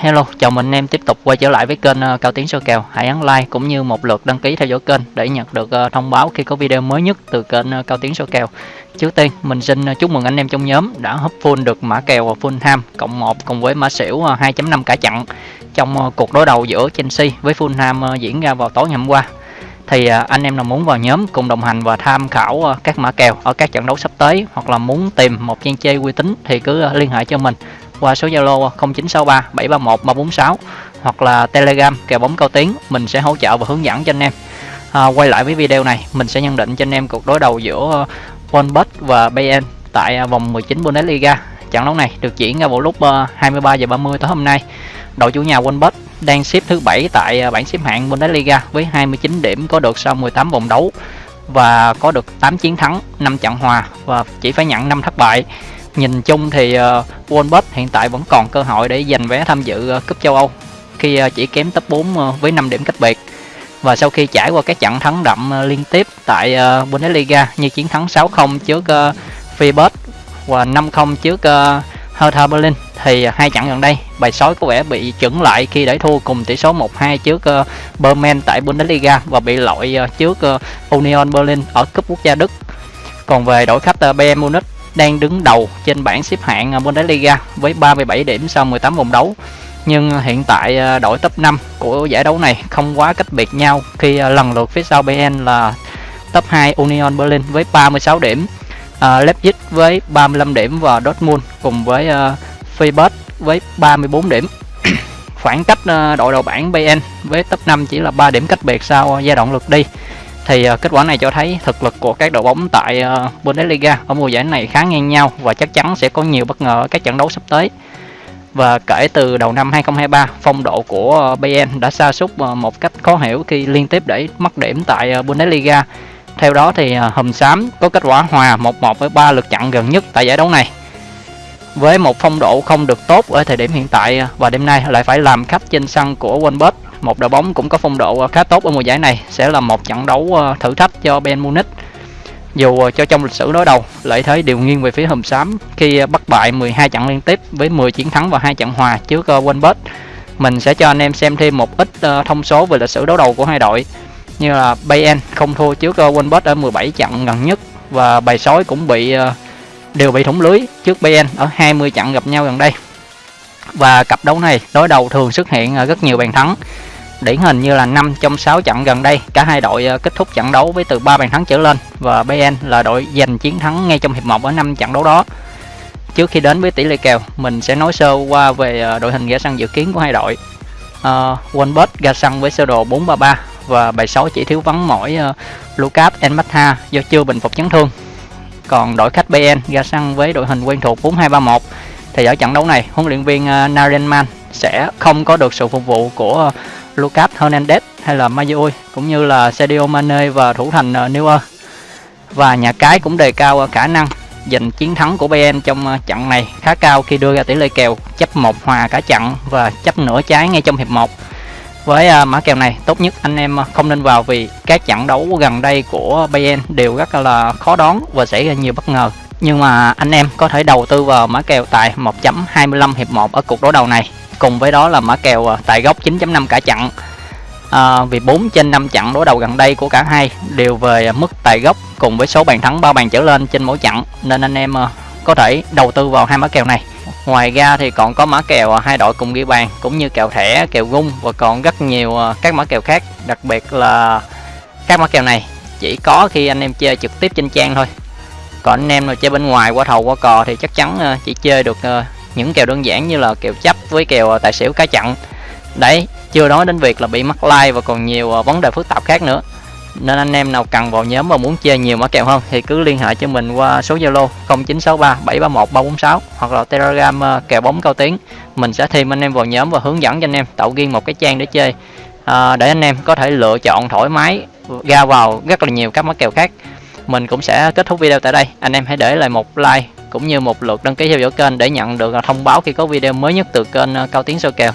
Hello, chào mừng anh em tiếp tục quay trở lại với kênh ờ, Cao Tiến Soi Kèo. Hãy ấn like cũng như một lượt đăng ký theo dõi kênh để nhận được ờ, thông báo khi có video mới nhất từ kênh ờ, Cao Tiến Soi Kèo. Trước tiên, mình xin chúc mừng anh em trong nhóm đã hấp full được mã kèo Fulham cộng 1 cùng với mã xỉu 2.5 cả chặn trong cuộc đối đầu giữa Chelsea với Fulham diễn ra vào tối ngày hôm qua. Thì anh em nào muốn vào nhóm cùng đồng hành và tham khảo các mã kèo ở các trận đấu sắp tới hoặc là muốn tìm một trang chơi uy tín thì cứ liên hệ cho mình qua số Zalo 0963 731 346 hoặc là Telegram kèo bóng cao tiếng mình sẽ hỗ trợ và hướng dẫn cho anh em. À, quay lại với video này, mình sẽ nhận định cho anh em cuộc đối đầu giữa à, Wolfsburg và Bayern tại à, vòng 19 Bundesliga. Trận đấu này được diễn ra vào lúc 23 giờ 30 tối hôm nay. Đội chủ nhà Wolfsburg đang xếp thứ 7 tại bảng xếp hạng Bundesliga với 29 điểm có được sau 18 vòng đấu và có được 8 chiến thắng, 5 trận hòa và chỉ phải nhận 5 thất bại nhìn chung thì ờ, uh, Wolves hiện tại vẫn còn cơ hội để giành vé tham dự uh, cúp châu Âu khi uh, chỉ kém top 4 uh, với 5 điểm cách biệt và sau khi trải qua các trận thắng đậm uh, liên tiếp tại uh, Bundesliga như chiến thắng 6-0 trước uh, Freiburg và 5-0 trước uh, Hertha Berlin thì hai trận gần đây bài sói có vẻ bị chững lại khi để thua cùng tỷ số 1-2 trước uh, Berman tại Bundesliga và bị loại uh, trước uh, Union Berlin ở cúp quốc gia Đức. Còn về đội khách uh, Bayern Munich đang đứng đầu trên bảng xếp hạng Bundesliga với 37 điểm sau 18 vòng đấu. Nhưng hiện tại à, đội top 5 của giải đấu này không quá cách biệt nhau khi à, lần lượt phía sau Bayern là top 2 Union Berlin với 36 điểm, uh, Leipzig với 35 điểm và Dortmund cùng với uh, Freiburg với 34 điểm. Khoảng cách uh, đội đầu bảng Bayern với top 5 chỉ là 3 điểm cách biệt sau giai đoạn lượt đi thì uh, kết quả này cho thấy thực lực của các đội bóng tại uh, Bundesliga ở mùa giải này khá ngang nhau và chắc chắn sẽ có nhiều bất ngờ ở các trận đấu sắp tới. Và kể từ đầu năm 2023, phong độ của uh, Bayern đã sa sút uh, một cách khó hiểu khi liên tiếp để mất điểm tại uh, Bundesliga. Theo đó thì uh, Hùm Xám có kết quả hòa 1-1 với 3 lượt trận gần nhất tại giải đấu này. Với một phong độ không được tốt ở thời điểm hiện tại và đêm nay lại phải làm khách trên sân của Wolfsburg một đội bóng cũng có phong độ ờ, khá tốt ở mùa giải này sẽ là một trận đấu ờ, thử thách cho Bayern Munich. Dù ờ, cho trong lịch sử đối đầu, lợi thế đều nghiêng về phía hùm xám khi bắt bại 12 trận liên tiếp với 10 chiến thắng và hai trận hòa trước Wolfsburg. Mình sẽ cho anh em xem thêm một ít thông số về lịch sử đấu đầu của hai đội như là Bayern không thua trước Wolfsburg ở 17 trận gần nhất và bài sói cũng bị đều bị thủng lưới trước Bayern ở 20 trận gặp nhau gần đây. Và cặp đấu này đối đầu thường xuất hiện rất nhiều bàn thắng Điển hình như là 5 trong 6 trận gần đây, cả hai đội ờ, kết thúc trận đấu với từ 3 bàn thắng trở lên và BN là đội giành chiến thắng ngay trong hiệp 1 ở 5 trận đấu đó. Trước khi đến với tỷ lệ kèo, mình sẽ nói sơ qua về ờ, đội hình ra sân dự kiến của hai đội. Ờ, uh, Wolfsburg ra sân với sơ đồ 433 và bài 6 chỉ thiếu vắng mỗi uh, Lucas Enmatha do chưa bình phục chấn thương. Còn đội khách BN ra sân với đội hình quen thuộc 4231 thì ở trận đấu này huấn luyện viên uh, Narenman sẽ không có được sự phục vụ của uh, Lucas Hernandez hay là Mayoi cũng như là Sadio Mane và thủ thành ờ, Neuer. Và nhà cái cũng đề cao ờ, khả năng giành chiến thắng của Bayern trong ờ, trận này khá cao khi đưa ra tỷ lệ kèo chấp một hòa cả trận và chấp nửa trái ngay trong hiệp 1. Với mã kèo này, tốt nhất anh em không nên vào vì các trận đấu gần đây của Bayern đều rất là khó đoán và xảy ra nhiều bất ngờ. Nhưng mà anh em có thể đầu tư vào mã kèo tại 1.25 hiệp 1 ở cuộc đối đầu này cùng với đó là mã kèo à, tại góc 9.5 cả chặn à, vì 4 trên 5 chặn đối đầu gần đây của cả hai đều về mức tài gốc cùng với số bàn thắng 3 bàn trở lên trên mỗi chặn nên anh em à, có thể đầu tư vào hai mã kèo này. Ngoài ra thì còn có mã kèo à, hai đội cùng ghi bàn cũng như kèo thẻ kèo gung và còn rất nhiều các mã kèo khác. Đặc biệt là các mã kèo này chỉ có khi anh em chơi trực tiếp trên trang thôi. Còn anh em nào chơi bên ngoài qua thầu qua cò thì chắc chắn chỉ chơi được những kèo đơn giản như là kèo chấp với kèo à, tài xỉu cá chặn. Đấy chưa nói đến việc là bị mắc like và còn nhiều à, vấn đề phức tạp khác nữa. Nên anh em nào cần vào nhóm và muốn chơi nhiều mã kèo hơn thì cứ liên hệ cho mình qua số Zalo 0963 731 346 hoặc là Telegram à, kèo bóng cao tiếng. Mình sẽ thêm anh em vào nhóm và hướng dẫn cho anh em tạo riêng một cái trang để chơi à, để anh em có thể lựa chọn thoải mái ra vào rất là nhiều các mã kèo khác. Mình cũng sẽ kết thúc video tại đây. Anh em hãy để lại một like cũng như một lượt đăng ký theo dõi kênh để nhận được à, thông báo khi có video mới nhất từ kênh à, Cao Tiến Soi Kèo.